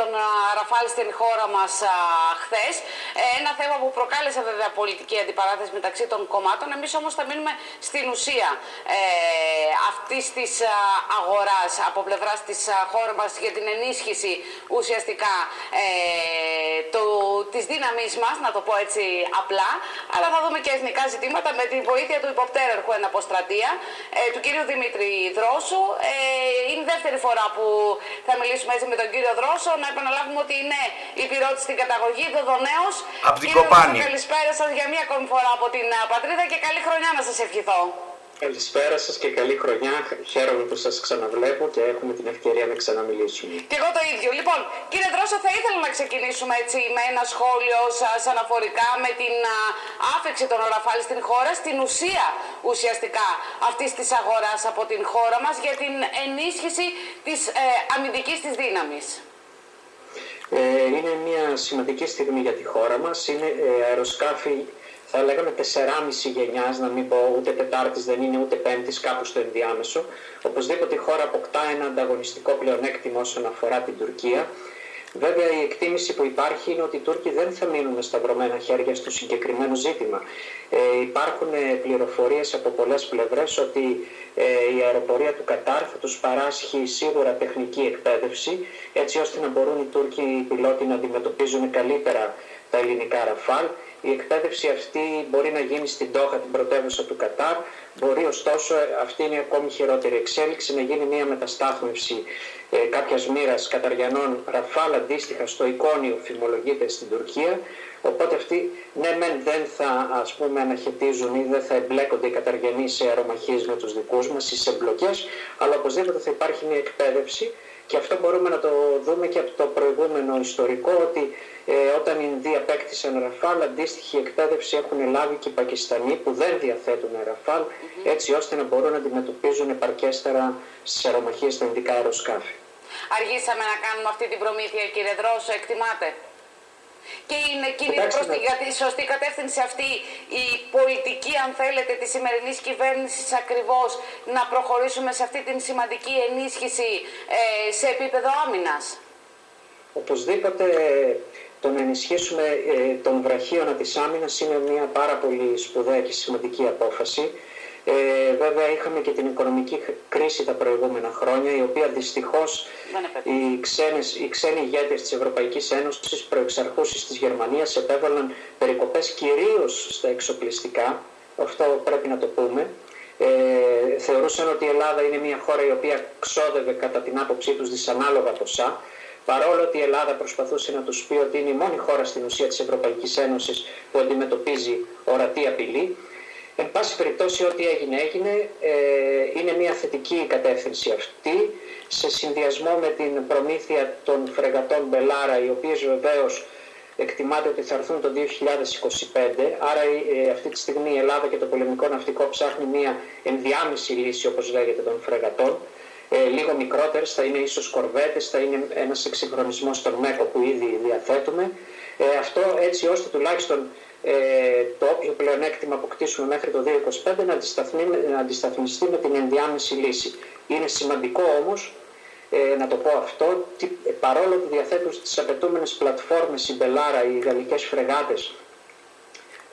τον Ραφάλ στην χώρα μας χθες. Ε, ένα θέμα που προκάλεσε βέβαια πολιτική αντιπαράθεση μεταξύ των κομμάτων. Εμείς όμως θα μείνουμε στην ουσία ε, αυτής της αγοράς από πλευράς της χώρας μας για την ενίσχυση ουσιαστικά ε, το, της δύναμής μας, να το πω έτσι απλά. Αλλά θα δούμε και εθνικά ζητήματα με τη βοήθεια του υποπτέρερχου εν αποστρατεία, ε, του κύριου Δημήτρη Δρόσου. Ε, είναι η δεύτερη φορά που θα μιλήσουμε έτσι με τον κύριο Δρόσο να επαναλάβουμε ότι είναι υπηρώτη στην καταγωγή, Δοδονέο. Από την Κοπάνη. Καλησπέρα σας για μία ακόμη φορά από την πατρίδα και καλή χρονιά να σας ευχηθώ. Καλησπέρα σας και καλή χρονιά. Χαίρομαι που σας ξαναβλέπω και έχουμε την ευκαιρία να ξαναμιλήσουμε. Και εγώ το ίδιο. Λοιπόν, κύριε Δρόσο, θα ήθελα να ξεκινήσουμε έτσι με ένα σχόλιο σας αναφορικά με την άφηξη των Ραφάλ στην χώρα, στην ουσία ουσιαστικά αυτής της αγοράς από την χώρα μας για την ενίσχυση της ε, αμυντικής της δύναμης. Ε, είναι μια σημαντική στιγμή για τη χώρα μας. Είναι ε, αεροσκάφη, θα λέγαμε 4,5 γενιάς, να μην πω ούτε τετάρτης δεν είναι ούτε πέμπτης, κάπου στο ενδιάμεσο. Οπωσδήποτε η χώρα αποκτά ένα ανταγωνιστικό πλεονέκτημα όσον αφορά την Τουρκία. Βέβαια η εκτίμηση που υπάρχει είναι ότι οι Τούρκοι δεν θα μείνουν με σταυρωμένα χέρια στο συγκεκριμένο ζήτημα. Ε, υπάρχουν πληροφορίες από πολλές πλευρές ότι ε, η αεροπορία του Κατάρ θα τους παράσχει σίγουρα τεχνική εκπαίδευση έτσι ώστε να μπορούν οι Τούρκοι οι πιλότοι να αντιμετωπίζουν καλύτερα τα ελληνικά ραφάλ. Η εκπαίδευση αυτή μπορεί να γίνει στην Τόχα, την πρωτεύουσα του Κατάρ. Μπορεί ωστόσο, αυτή είναι ακόμη χειρότερη εξέλιξη, να γίνει μια μεταστάθμευση ε, κάποιας μοίρας καταριανών ραφάλ αντίστοιχα στο εικόνιο φημολογείται στην Τουρκία. Οπότε αυτοί ναι μεν δεν θα ας πούμε αναχαιτίζουν ή δεν θα εμπλέκονται οι καταργενοί σε αερομαχίες με τους δικούς μας ή σε μπλοκές, αλλά οπωσδήποτε θα υπάρχει μια εκπαίδευση και αυτό μπορούμε να το δούμε και από το προηγούμενο ιστορικό ότι ε, όταν οι Ινδοί απέκτησαν Ραφάλ, αντίστοιχη εκπαίδευση έχουν λάβει και οι Πακιστανοί που δεν διαθέτουν Ραφάλ, έτσι ώστε να μπορούν να αντιμετωπίζουν επαρκέστερα στι αερομαχίες στα Ινδικά αεροσκάφη. Αργήσαμε να κάνουμε αυτή την προμήθεια, κύριε Δρόσο, εκτιμάτε και είναι εκείνη προς τη σωστή κατεύθυνση αυτή η πολιτική, αν θέλετε, της σημερινής κυβέρνησης ακριβώς να προχωρήσουμε σε αυτή την σημαντική ενίσχυση ε, σε επίπεδο άμυνας. Οπωσδήποτε το να ενισχύσουμε ε, τον βραχίωνα της άμυνας είναι μια πάρα πολύ σπουδαία και σημαντική απόφαση. Ε, βέβαια είχαμε και την οικονομική κρίση τα προηγούμενα χρόνια, η οποία δυστυχώς οι, ξένες, οι ξένοι ηγέτες της Ευρωπαϊκής Ένωσης προεξαρχούσεις της Γερμανίας επέβαλαν περικοπές κυρίως στα εξοπλιστικά, αυτό πρέπει να το πούμε. Ε, θεωρούσαν ότι η Ελλάδα είναι μια χώρα η οποία ξόδευε κατά την άποψή τους δυσανάλογα ποσά, παρόλο ότι η Ελλάδα προσπαθούσε να τους πει ότι είναι η μόνη χώρα στην ουσία της Ευρωπαϊκής Ένωσης που αντιμετωπίζει ορατή απειλή. Εν πάση περιπτώσει ό,τι έγινε έγινε, ε, είναι μια θετική κατεύθυνση αυτή σε συνδυασμό με την προμήθεια των φρεγατών Μπελάρα οι οποίες βεβαίως εκτιμάται ότι θα έρθουν το 2025 άρα ε, αυτή τη στιγμή η Ελλάδα και το πολεμικό ναυτικό ψάχνει μια ενδιάμεση λύση όπως λέγεται των φρεγατών. Ε, λίγο μικρότερες, θα είναι ίσως κορβέτες, θα είναι ένας εξυγχρονισμός των ΜΕΚΟ που ήδη διαθέτουμε. Ε, αυτό έτσι ώστε τουλάχιστον ε, το όποιο πλεονέκτημα αποκτήσουμε μέχρι το 2025 να, να αντισταθμιστεί με την ενδιάμεση λύση. Είναι σημαντικό όμως ε, να το πω αυτό, ότι παρόλο που διαθέτουν στις απαιτούμενες πλατφόρμες η Μπελάρα, οι γαλλικές φρεγάτες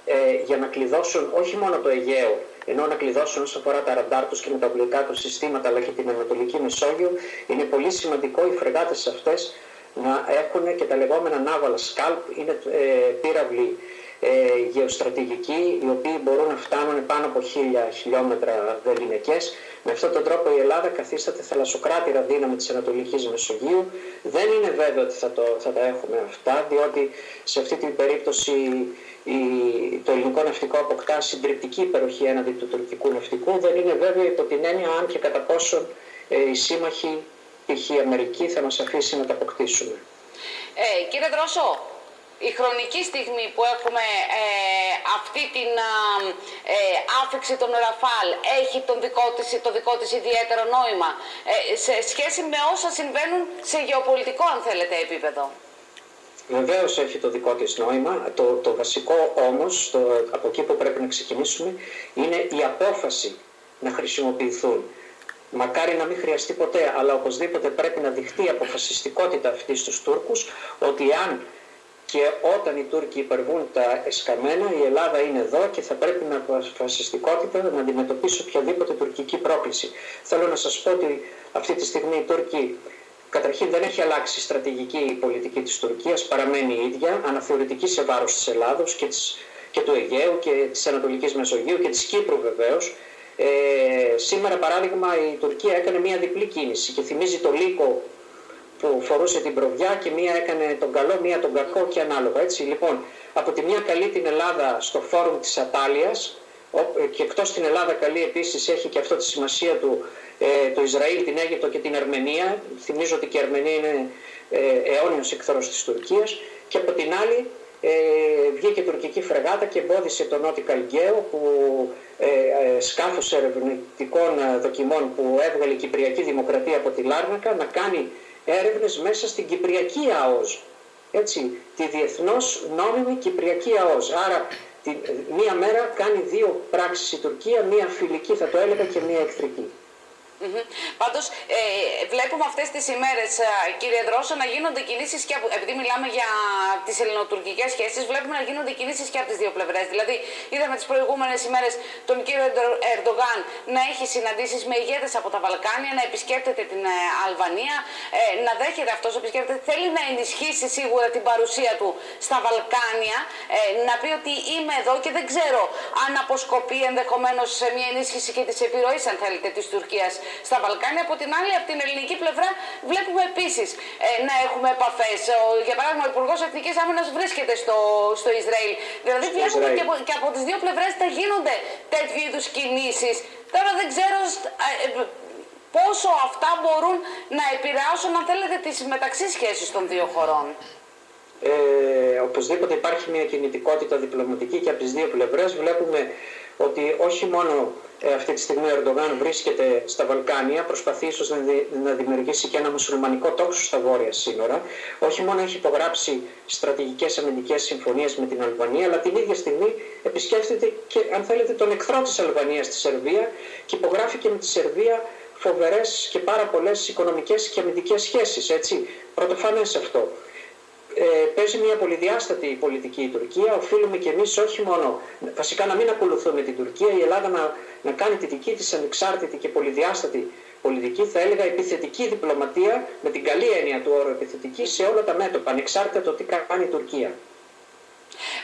ε, για να κλειδώσουν όχι μόνο το Αιγαίο, ενώ να κλειδώσουν όσο αφορά τα ραντάρ τους και με τα οπλικά τους συστήματα αλλά και την Ανατολική Μεσόγειο, είναι πολύ σημαντικό οι φρεγάτες αυτές να έχουν και τα λεγόμενα ναύαλα σκάλπ, είναι ε, πύραυλοι ε, γεωστρατηγικοί οι οποίοι μπορούν να φτάνουν πάνω από χίλια χιλιόμετρα βεληνικές. Με αυτόν τον τρόπο η Ελλάδα καθίσταται θαλασσοκράτηρα δύναμη της Ανατολικής Μεσογείου. Δεν είναι βέβαιο ότι θα, το, θα τα έχουμε αυτά, διότι σε αυτή την περίπτωση η, το ελληνικό ναυτικό αποκτά συντριπτική υπεροχή έναντι του τουρκικού ναυτικού. Δεν είναι βέβαιο υπό την έννοια αν και κατά πόσον ε, οι σύμμαχοι, π.χ. η Αμερική, θα μας αφήσει να τα αποκτήσουμε. Ε, κύριε Δρόσο, η χρονική στιγμή που έχουμε ε, αυτή την ε, άφηξη των Ραφάλ έχει τον δικό της, το δικό της ιδιαίτερο νόημα ε, σε σχέση με όσα συμβαίνουν σε γεωπολιτικό αν θέλετε επίπεδο. Βεβαίως έχει το δικό της νόημα. Το, το βασικό όμως, το, από εκεί που πρέπει να ξεκινήσουμε, είναι η απόφαση να χρησιμοποιηθούν μακάρι να μην χρειαστεί ποτέ, αλλά οπωσδήποτε πρέπει να δειχτεί αποφασιστικότητα αυτής στους Τούρκους, ότι αν και όταν οι Τούρκοι υπερβούν τα εσκαμμένα, η Ελλάδα είναι εδώ και θα πρέπει με αποφασιστικότητα να αντιμετωπίσει οποιαδήποτε τουρκική πρόκληση. Θέλω να σας πω ότι αυτή τη στιγμή οι Τούρκοι Καταρχήν δεν έχει αλλάξει η στρατηγική η πολιτική της Τουρκίας, παραμένει η ίδια, αναθεωρητική σε βάρος της Ελλάδος και, της, και του Αιγαίου και της Ανατολικής Μεσογείου και της Κύπρου βεβαίως. Ε, σήμερα παράδειγμα η Τουρκία έκανε μια διπλή κίνηση και θυμίζει το λύκο που φορούσε την προβιά και μία έκανε τον καλό, μία τον κακό και ανάλογα. Έτσι, λοιπόν, από τη μία καλεί την Ελλάδα στο φόρουμ της Ατάλειας και εκτός την Ελλάδα καλεί επίσης έχει και αυτό τη σημασία του ε, το Ισραήλ, την Αίγυπτο και την Αρμενία. Θυμίζω ότι και η Αρμενία είναι ε, αιώνιος εκθρός της Τουρκίας και από την άλλη ε, βγήκε τουρκική φρεγάτα και εμπόδισε τον Νότι Καλγκαίο που ε, ε, σκάφος ερευνητικών δοκιμών που έβγαλε η Κυπριακή Δημοκρατία από τη Λάρνακα να κάνει έρευνες μέσα στην Κυπριακή ΑΟΣ. Έτσι, τη διεθνώς νόμιμη Κυπριακή ΑΟΣ. Άρα τη, μία μέρα κάνει δύο πράξεις η Τουρκία, μία φιλική θα το έλεγα και μία εχθρική. Mm-hmm. Πάντως, ε, βλέπουμε αυτές τις ημέρες, ε, κύριε Δρόσο, να γίνονται κινήσεις και από, επειδή μιλάμε για τις ελληνοτουρκικές σχέσεις, βλέπουμε να γίνονται κινήσεις και από τις δύο πλευρές. Δηλαδή, είδαμε τις προηγούμενες ημέρες τον κύριο Ερντογάν να έχει συναντήσεις με ηγέτες από τα Βαλκάνια, να επισκέπτεται την ε, Αλβανία, ε, να δέχεται αυτός επισκέπτεται. Θέλει να ενισχύσει σίγουρα την παρουσία του στα Βαλκάνια, ε, να πει ότι είμαι εδώ και δεν ξέρω αν αποσκοπεί ενδεχομένως σε μια ενίσχυση και της επιρροής, αν θέλετε, της Τουρκίας στα Βαλκάνια. Από την άλλη, από την ελληνική πλευρά, βλέπουμε επίσης ε, να έχουμε επαφές. Για παράδειγμα, ο Υπουργός Εθνικής Άμυνας βρίσκεται στο, στο Ισραήλ. Δηλαδή, βλέπουμε και από, και από τις δύο πλευρές θα γίνονται τέτοιου είδους κινήσεις. Τώρα δεν ξέρω ε, πόσο αυτά μπορούν να επηρεάσουν, αν θέλετε, τις μεταξύ σχέσεις των δύο χωρών. Ε, οπωσδήποτε υπάρχει μια κινητικότητα διπλωματική και από τις δύο πλευρές βλέπουμε ότι όχι μόνο ε, αυτή τη στιγμή ο Ερντογάν βρίσκεται στα Βαλκάνια, προσπαθεί ίσως να, να δημιουργήσει και ένα μουσουλμανικό τόξο στα βόρεια σύνορα. Όχι μόνο έχει υπογράψει στρατηγικές αμυντικές συμφωνίες με την Αλβανία, αλλά την ίδια στιγμή επισκέφτεται και αν θέλετε τον εχθρό της Αλβανίας στη Σερβία και υπογράφει και με τη Σερβία φοβερές και πάρα πολλές οικονομικές και αμυντικές σχέσεις. Έτσι, πρωτοφανές αυτό ε, παίζει μια πολυδιάστατη πολιτική η Τουρκία. Οφείλουμε και εμείς όχι μόνο, βασικά να μην ακολουθούμε την Τουρκία, η Ελλάδα να, να κάνει τη δική της ανεξάρτητη και πολυδιάστατη πολιτική, θα έλεγα επιθετική διπλωματία, με την καλή έννοια του όρου επιθετική, σε όλα τα μέτωπα, ανεξάρτητα το τι κάνει η Τουρκία.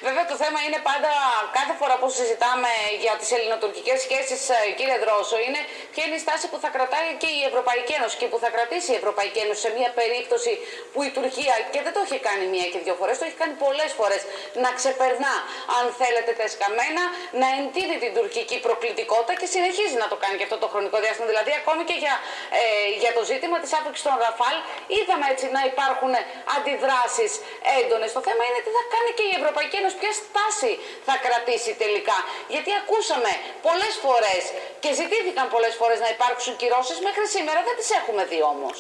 Βέβαια το θέμα είναι πάντα κάθε φορά που συζητάμε για τις ελληνοτουρκικές σχέσεις ε, κύριε Δρόσο είναι ποια είναι η στάση που θα κρατάει και η Ευρωπαϊκή Ένωση και που θα κρατήσει η Ευρωπαϊκή Ένωση σε μια περίπτωση που η Τουρκία και δεν το έχει κάνει μία και δύο φορές, το έχει κάνει πολλές φορές να ξεπερνά αν θέλετε τα εσκαμμένα, να εντείνει την τουρκική προκλητικότητα και συνεχίζει να το κάνει και αυτό το χρονικό διάστημα. Δηλαδή ακόμη και για, ε, για το ζήτημα της άφηξης των Ραφάλ είδαμε έτσι να υπάρχουν αντιδράσεις έντονες. Το θέμα είναι τι θα κάνει και η Ευρωπαϊκή Ένωση ποια στάση θα κρατήσει τελικά. Γιατί ακούσαμε πολλές φορές και ζητήθηκαν πολλές φορές να υπάρξουν κυρώσεις, μέχρι σήμερα δεν τις έχουμε δει όμως.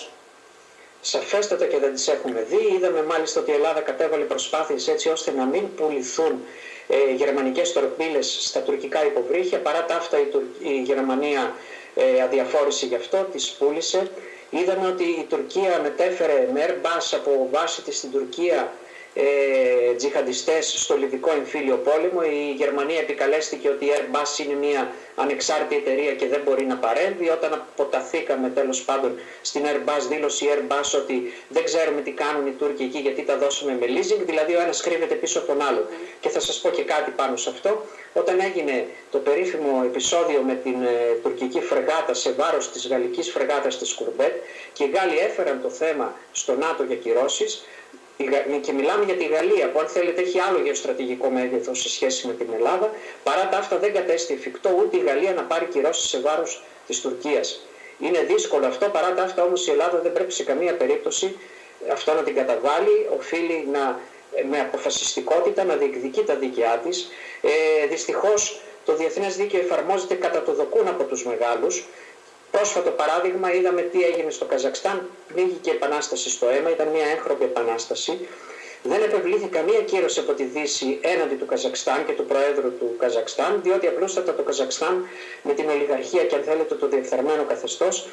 Σαφέστατα και δεν τις έχουμε δει. Είδαμε μάλιστα ότι η Ελλάδα κατέβαλε προσπάθειες έτσι ώστε να μην πουληθούν ε, γερμανικές τορπίλες στα τουρκικά υποβρύχια. Παρά τα αυτά η, η Γερμανία ε, αδιαφόρησε γι' αυτό, τις πούλησε. Είδαμε ότι η Τουρκία μετέφερε με Airbus από βάση της στην Τουρκία ε, τζιχαντιστές στο Λιβικό εμφύλιο πόλεμο. Η Γερμανία επικαλέστηκε ότι η Airbus είναι μια ανεξάρτητη εταιρεία και δεν μπορεί να παρέμβει. Όταν αποταθήκαμε τέλος πάντων στην Airbus, δήλωσε η Airbus ότι δεν ξέρουμε τι κάνουν οι Τούρκοι εκεί γιατί τα δώσαμε με leasing, δηλαδή ο ένας κρύβεται πίσω από τον άλλο. Και θα σας πω και κάτι πάνω σε αυτό. Όταν έγινε το περίφημο επεισόδιο με την ε, τουρκική φρεγάτα σε βάρος της γαλλικής φρεγάτας της Κουρμπέτ και οι Γάλλοι έφεραν το θέμα στο ΝΑΤΟ για κυρώσεις, και μιλάμε για τη Γαλλία που αν θέλετε έχει άλλο γεωστρατηγικό μέγεθος σε σχέση με την Ελλάδα. Παρά τα αυτά δεν κατέστη εφικτό ούτε η Γαλλία να πάρει κυρώσεις σε βάρος της Τουρκίας. Είναι δύσκολο αυτό, παρά τα αυτά όμως η Ελλάδα δεν πρέπει σε καμία περίπτωση αυτό να την καταβάλει. Οφείλει να, με αποφασιστικότητα να διεκδικεί τα δίκαιά της. Ε, Δυστυχώς το διεθνές δίκαιο εφαρμόζεται κατά το δοκούν από τους μεγάλους Πρόσφατο παράδειγμα είδαμε τι έγινε στο Καζακστάν, πνίγηκε επανάσταση στο αίμα, ήταν μια έγχρωμη επανάσταση. δεν επευλήθη καμία κύρωση από τη Δύση έναντι του Καζακστάν και του Προέδρου του Καζακστάν, διότι απλούστατα το Καζακστάν με την ολιγαρχία και αν θέλετε το διεφθαρμένο καθεστώς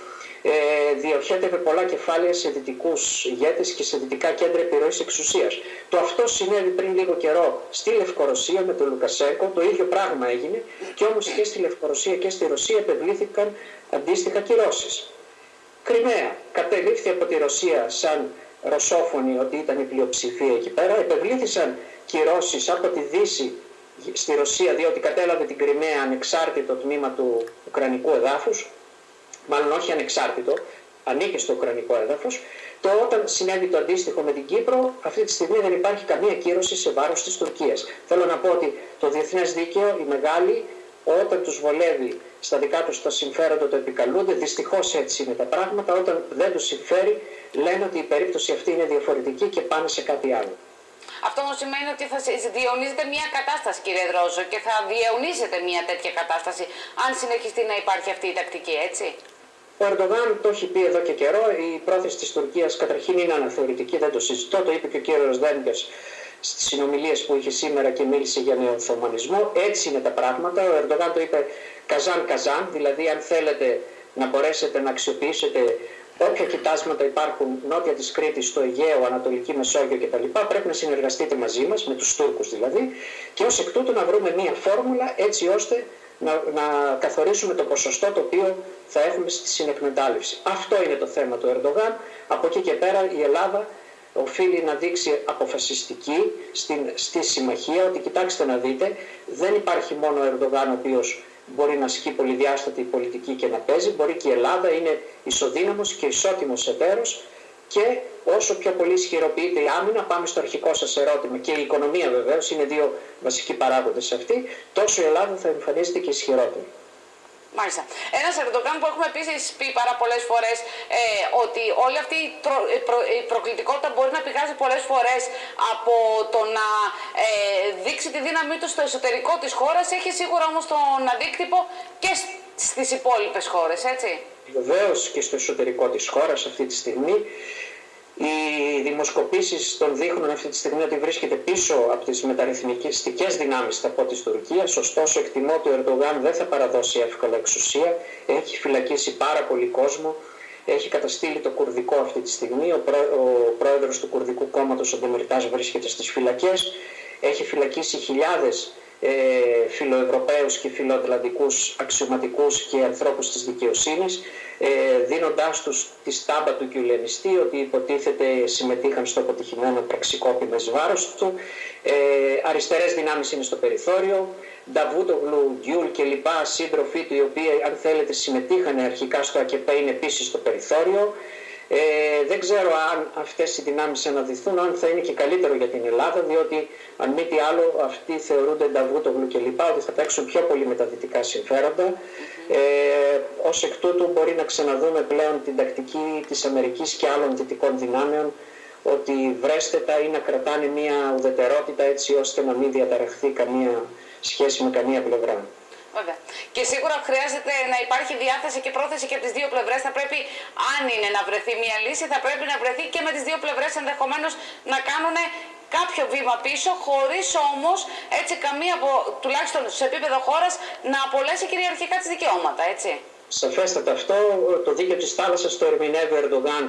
ε, διοχέτευε πολλά κεφάλαια σε δυτικούς ηγέτες και σε δυτικά κέντρα επιρροής εξουσίας. Το αυτό συνέβη πριν λίγο καιρό στη Λευκορωσία με τον Λουκασέγκο, το ίδιο πράγμα έγινε και όμως και στη Λευκορωσία και στη Ρωσία επευλήθηκαν αντίστοιχα κυρώσεις. Κρυμαία κατελήφθη από τη Ρωσία σαν ρωσόφωνη ότι ήταν η πλειοψηφία εκεί πέρα. Επευλήθησαν κυρώσεις από τη Δύση στη Ρωσία διότι κατέλαβε την Κρυμαία ανεξάρτητο τμήμα του Ουκρανικού εδάφους, μάλλον όχι ανεξάρτητο, ανήκε στο Ουκρανικό έδαφος. Το όταν συνέβη το αντίστοιχο με την Κύπρο, αυτή τη στιγμή δεν υπάρχει καμία κύρωση σε βάρος της Τουρκίας. Θέλω να πω ότι το διεθνές δίκαιο, οι μεγάλοι, όταν τους βολεύει στα δικά τους τα συμφέροντα το επικαλούνται. Δυστυχώς έτσι είναι τα πράγματα. Όταν δεν τους συμφέρει, λένε ότι η περίπτωση αυτή είναι διαφορετική και πάνε σε κάτι άλλο. Αυτό όμως σημαίνει ότι θα διαιωνίζεται μια κατάσταση, κύριε Δρόζο, και θα διαιωνίζεται μια τέτοια κατάσταση αν συνεχιστεί να υπάρχει αυτή η τακτική, έτσι; Ο Ερντογάν το έχει πει εδώ και καιρό. Η πρόθεση της Τουρκίας καταρχήν είναι αναθεωρητική, δεν το συζητώ. Το είπε και ο κύριος Δένκε στις συνομιλίες που είχε σήμερα και μίλησε για νεοοθωμανισμό. Έτσι είναι τα πράγματα. Ο Ερντογάν το είπε καζάν καζάν, δηλαδή αν θέλετε να μπορέσετε να αξιοποιήσετε όποια κοιτάσματα υπάρχουν νότια της Κρήτης, στο Αιγαίο, Ανατολική Μεσόγειο κτλ. πρέπει να συνεργαστείτε μαζί μας, με τους Τούρκους δηλαδή, και ως εκ τούτου να βρούμε μία φόρμουλα έτσι ώστε να, να καθορίσουμε το ποσοστό το οποίο θα έχουμε στη συνεκμετάλλευση. Αυτό είναι το θέμα του Ερντογάν. Από εκεί και πέρα η Ελλάδα οφείλει να δείξει αποφασιστική στην, στη συμμαχία ότι κοιτάξτε να δείτε δεν υπάρχει μόνο ο Ερντογάν ο οποίος μπορεί να ασκεί πολυδιάστατη πολιτική και να παίζει, μπορεί και η Ελλάδα είναι ισοδύναμος και ισότιμος εταίρος και όσο πιο πολύ ισχυροποιείται η άμυνα, πάμε στο αρχικό σας ερώτημα και η οικονομία βεβαίως είναι δύο βασικοί παράγοντες αυτοί, τόσο η Ελλάδα θα εμφανίζεται και ισχυρότερη. Μάλιστα. Ένας Ερντογάν που έχουμε επίσης πει πάρα πολλές φορές ε, ότι όλη αυτή η, τρο, η, προκλητικότητα μπορεί να πηγάζει πολλές φορές από το να ε, δείξει τη δύναμή του στο εσωτερικό της χώρας. Έχει σίγουρα όμως τον αντίκτυπο και στις υπόλοιπες χώρες, έτσι. Βεβαίως και στο εσωτερικό της χώρας αυτή τη στιγμή. Οι δημοσκοπήσεις τον δείχνουν αυτή τη στιγμή ότι βρίσκεται πίσω από τις μεταρρυθμιστικές δυνάμεις θα πω της Τουρκίας, ωστόσο εκτιμώ ότι ο Ερντογάν δεν θα παραδώσει εύκολα εξουσία, έχει φυλακίσει πάρα πολύ κόσμο, έχει καταστήλει το κουρδικό αυτή τη στιγμή, ο, πρό, ο πρόεδρος του κουρδικού κόμματος, ο Ντεμιρτάς, βρίσκεται στις φυλακές, έχει φυλακίσει χιλιάδες ε, φιλοευρωπαίους και φιλοατλαντικούς αξιωματικούς και ανθρώπους της δικαιοσύνης ε, δίνοντάς τους τη στάμπα του κιουλενιστή ότι υποτίθεται συμμετείχαν στο αποτυχημένο πραξικόπημα εις βάρος του. Ε, αριστερές δυνάμεις είναι στο περιθώριο. Νταβούτογλου, Γκιούλ και λοιπά σύντροφοί του οι οποίοι αν θέλετε συμμετείχαν αρχικά στο ΑΚΕΠ είναι επίσης στο περιθώριο ε, δεν ξέρω αν αυτές οι δυνάμεις αναδυθούν, αν θα είναι και καλύτερο για την Ελλάδα, διότι αν μη τι άλλο αυτοί θεωρούνται Νταβούτογλου και λοιπά, ότι θα παίξουν πιο πολύ με τα δυτικά συμφέροντα. Ε, ως εκ τούτου μπορεί να ξαναδούμε πλέον την τακτική της Αμερικής και άλλων δυτικών δυνάμεων, ότι βρέστε τα ή να κρατάνε μια ουδετερότητα έτσι ώστε να μην διαταραχθεί καμία σχέση με καμία πλευρά. Βέβαια. Και σίγουρα χρειάζεται να υπάρχει διάθεση και πρόθεση και από τις δύο πλευρές. Θα πρέπει, αν είναι να βρεθεί μια λύση, θα πρέπει να βρεθεί και με τις δύο πλευρές ενδεχομένως να κάνουν κάποιο βήμα πίσω, χωρίς όμως έτσι καμία, τουλάχιστον σε επίπεδο χώρας, να απολέσει κυριαρχικά τις δικαιώματα, έτσι. Σαφέστατα αυτό. Το δίκαιο της θάλασσας το ερμηνεύει ο Ερντογάν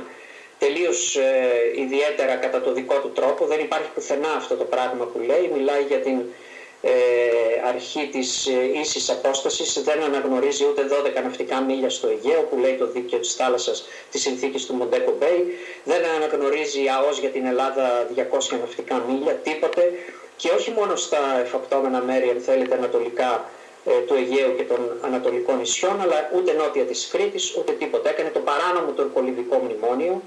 τελείως ε, ιδιαίτερα κατά το δικό του τρόπο. Δεν υπάρχει πουθενά αυτό το πράγμα που λέει. Μιλάει για την ε, αρχή της ε, ίσης απόστασης δεν αναγνωρίζει ούτε 12 ναυτικά μίλια στο Αιγαίο που λέει το δίκαιο της θάλασσας της συνθήκης του Μοντέκο Μπέι δεν αναγνωρίζει ΑΟΣ για την Ελλάδα 200 ναυτικά μίλια, τίποτε και όχι μόνο στα εφαπτώμενα μέρη αν θέλετε ανατολικά ε, του Αιγαίου και των Ανατολικών νησιών αλλά ούτε νότια της Κρήτης ούτε τίποτα. Έκανε το παράνομο τουρκολιβικό μνημόνιο.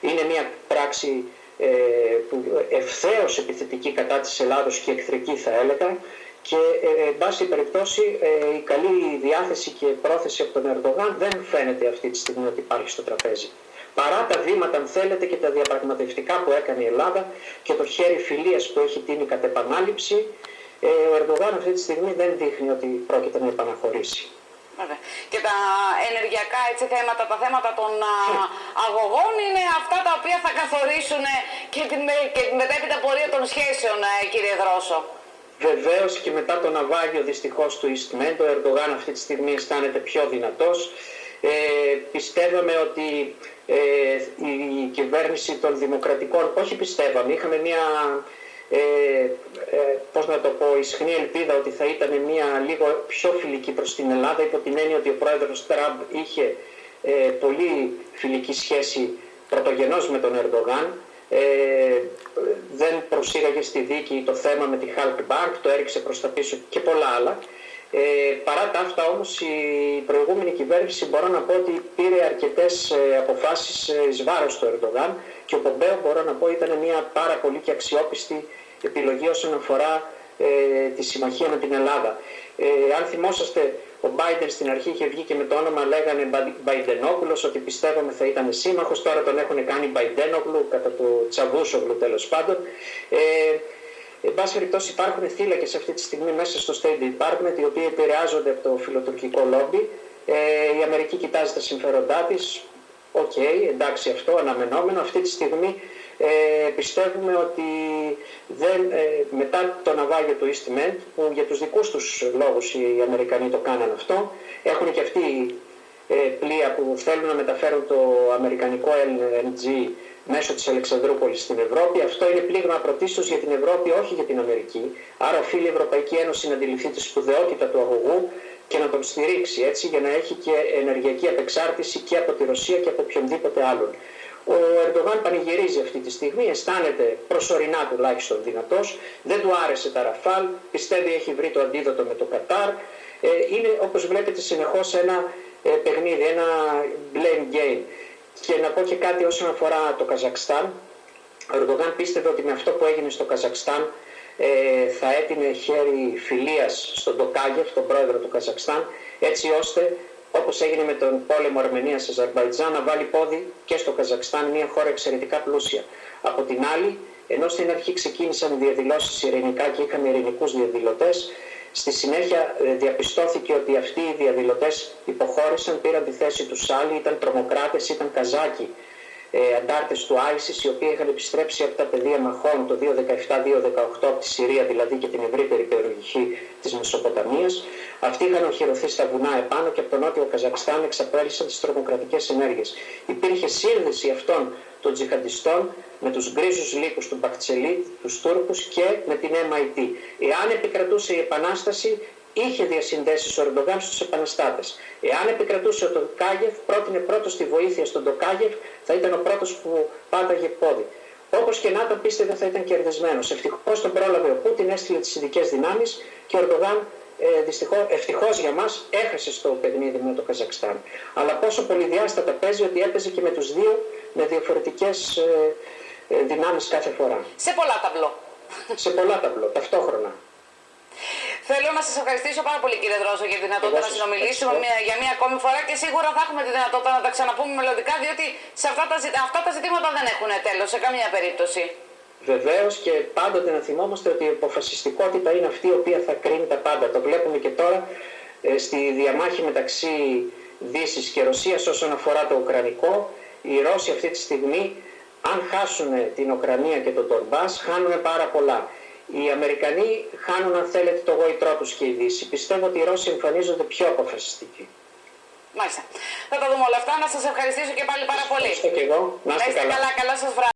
Είναι μια πράξη ε, ευθέως επιθετική κατά της Ελλάδος και εχθρική θα έλεγα και ε, εν πάση περιπτώσει ε, η καλή διάθεση και πρόθεση από τον Ερντογάν δεν φαίνεται αυτή τη στιγμή ότι υπάρχει στο τραπέζι. Παρά τα βήματα, αν θέλετε, και τα διαπραγματευτικά που έκανε η Ελλάδα και το χέρι φιλίας που έχει τίνει κατ' επανάληψη, ο Ερντογάν αυτή τη στιγμή δεν δείχνει ότι πρόκειται να επαναχωρήσει. Βέβαια. Και τα ενεργειακά έτσι, θέματα, τα θέματα των α, αγωγών είναι αυτά τα οποία θα καθορίσουν ε, και την, με- και την μετέπειτα πορεία των σχέσεων, ε, κύριε Δρόσο. Βεβαίως και μετά το ναυάγιο δυστυχώς του Ιστμέν, ο Ερντογάν αυτή τη στιγμή αισθάνεται πιο δυνατός. Ε, πιστεύαμε ότι ε, η κυβέρνηση των δημοκρατικών, όχι πιστεύαμε, είχαμε μια, ε, ε, πώς να το πω, ισχνή ελπίδα ότι θα ήταν μια λίγο πιο φιλική προς την Ελλάδα υπό την έννοια ότι ο πρόεδρος Τραμπ είχε ε, πολύ φιλική σχέση πρωτογενώς με τον Ερντογάν ε, δεν προσήγαγε στη δίκη το θέμα με τη Hulk Bank, το έριξε προς τα πίσω και πολλά άλλα. Ε, παρά τα αυτά όμως η προηγούμενη κυβέρνηση μπορώ να πω ότι πήρε αρκετές ε, αποφάσεις ε, εις βάρος του Ερντογάν και ο Πομπέο μπορώ να πω ήταν μια πάρα πολύ και αξιόπιστη επιλογή όσον αφορά ε, τη συμμαχία με την Ελλάδα. Ε, αν θυμόσαστε, ο Μπάιντεν στην αρχή είχε βγει και με το όνομα λέγανε Μπαϊντενόπουλος ότι πιστεύαμε θα ήταν σύμμαχος, τώρα τον έχουν κάνει Μπαϊντένογλου κατά το Τσαβούσογλου τέλος πάντων. Ε, Εν πάση περιπτώσει υπάρχουν θύλακες αυτή τη στιγμή μέσα στο State Department οι οποίοι επηρεάζονται από το φιλοτουρκικό λόμπι. Ε, η Αμερική κοιτάζει τα συμφέροντά της. Οκ, εντάξει αυτό, αναμενόμενο. Αυτή τη στιγμή ε, πιστεύουμε ότι δεν, ε, μετά το ναυάγιο του East Med, που για τους δικούς τους λόγους οι Αμερικανοί το κάναν αυτό, έχουν και αυτοί ε, πλοία που θέλουν να μεταφέρουν το αμερικανικό LNG μέσω της Αλεξανδρούπολης στην Ευρώπη. Αυτό είναι πλήγμα πρωτίστως για την Ευρώπη, όχι για την Αμερική. Άρα οφείλει η Ευρωπαϊκή Ένωση να αντιληφθεί τη σπουδαιότητα του αγωγού και να τον στηρίξει έτσι για να έχει και ενεργειακή απεξάρτηση και από τη Ρωσία και από οποιονδήποτε άλλον. Ο Ερντογάν πανηγυρίζει αυτή τη στιγμή, αισθάνεται προσωρινά τουλάχιστον δυνατός. Δεν του άρεσε τα Ραφάλ, πιστεύει έχει βρει το αντίδοτο με το Κατάρ. Ε, είναι όπως βλέπετε συνεχώς ένα ε, παιχνίδι, ένα blame game. Και να πω και κάτι όσον αφορά το Καζακστάν. Ο Ερντογάν πίστευε ότι με αυτό που έγινε στο Καζακστάν ε, θα έτεινε χέρι φιλίας στον Τοκάγεφ, τον πρόεδρο του Καζακστάν, έτσι ώστε όπως έγινε με τον πόλεμο Αρμενίας-Αζερβαϊτζάν, να βάλει πόδι και στο Καζακστάν, μια χώρα εξαιρετικά πλούσια. Από την άλλη, ενώ στην αρχή ξεκίνησαν οι διαδηλώσεις ειρηνικά και είχαμε ειρηνικούς διαδηλωτές, Στη συνέχεια ε, διαπιστώθηκε ότι αυτοί οι διαδηλωτές υποχώρησαν, πήραν τη θέση τους άλλοι, ήταν τρομοκράτες, ήταν καζάκοι, ε, αντάρτες του ISIS, οι οποίοι είχαν επιστρέψει από τα πεδία μαχών το 2017-2018 από τη Συρία δηλαδή και την ευρύτερη περιοχή της Μεσοποταμίας. Αυτοί είχαν οχυρωθεί στα βουνά επάνω και από το νότιο Καζακστάν εξαπέλυσαν τις τρομοκρατικές ενέργειες. Υπήρχε σύνδεση αυτών των τζιχαντιστών με τους γκρίζους λύκους του Μπακτσελή, τους Τούρκους και με την MIT. Εάν επικρατούσε η Επανάσταση, είχε διασυνδέσει ο Ερντογάν στους επαναστάτες. Εάν επικρατούσε ο Τοκάγεφ, πρότεινε πρώτος τη βοήθεια στον Τοκάγεφ, θα ήταν ο πρώτος που πάταγε πόδι. Όπως και να τον πίστευε θα ήταν κερδισμένος. Ευτυχώς τον πρόλαβε ο Πούτιν, έστειλε τις ειδικές δυνάμεις και ο Ερντογάν ε, ευτυχώς για μας έχασε στο παιχνίδι με το Καζακστάν. Αλλά πόσο πολυδιάστατα παίζει ότι έπαιζε και με τους δύο με διαφορετικές ε, ε, δυνάμεις κάθε φορά. Σε πολλά ταμπλό. Σε πολλά ταμπλό, ταυτόχρονα. Θέλω να σας ευχαριστήσω πάρα πολύ, κύριε Δρόσο, για τη δυνατότητα Εγώ να σας συνομιλήσουμε ευχαριστώ. μια, για μία ακόμη φορά και σίγουρα θα έχουμε τη δυνατότητα να τα ξαναπούμε μελλοντικά, διότι σε αυτά τα, ζη- αυτά τα ζητήματα δεν έχουν τέλος σε καμία περίπτωση. Βεβαίως και πάντοτε να θυμόμαστε ότι η αποφασιστικότητα είναι αυτή η οποία θα κρίνει τα πάντα. Το βλέπουμε και τώρα ε, στη διαμάχη μεταξύ Δύσης και Ρωσίας όσον αφορά το Ουκρανικό. Οι Ρώσοι αυτή τη στιγμή, αν χάσουν την Ουκρανία και τον Τορμπάς, χάνουν πάρα πολλά. Οι Αμερικανοί χάνουν, αν θέλετε, το γόητρό τους και η Δύση. Πιστεύω ότι οι Ρώσοι εμφανίζονται πιο αποφασιστικοί. Μάλιστα. Θα τα δούμε όλα αυτά. Να σας ευχαριστήσω και πάλι πάρα πολύ. Ευχαριστώ και εγώ. Να Να είστε είστε καλά. καλά, καλό σας βράδυ.